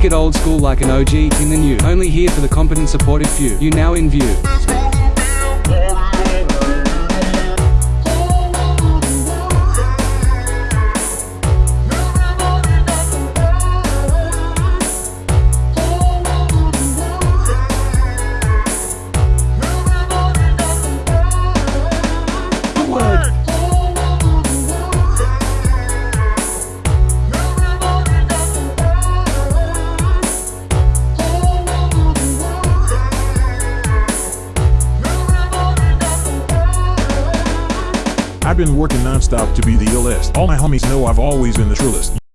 Kick it old school like an OG in the new. Only here for the competent supportive few. You now in view. I've been working nonstop to be the illest. All my homies know I've always been the trillest.